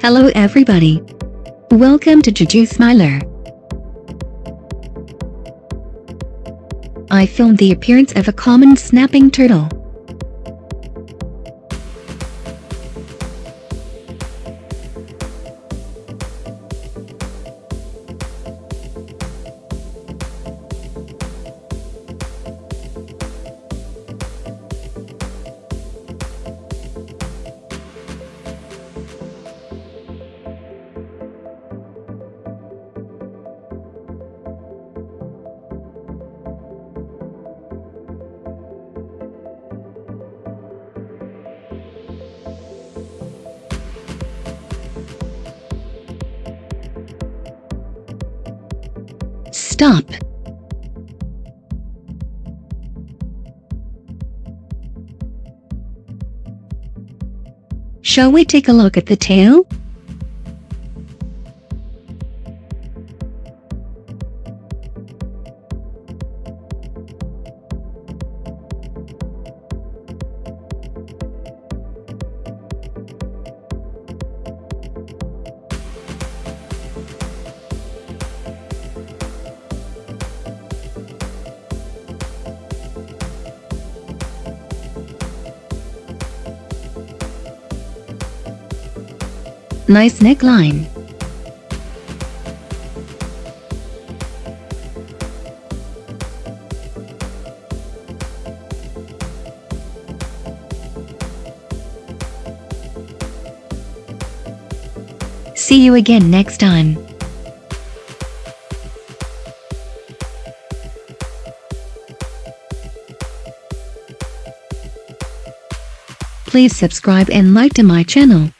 Hello everybody. Welcome to Juju Smiler. I filmed the appearance of a common snapping turtle. Stop. Shall we take a look at the tail? Nice neckline. See you again next time. Please subscribe and like to my channel.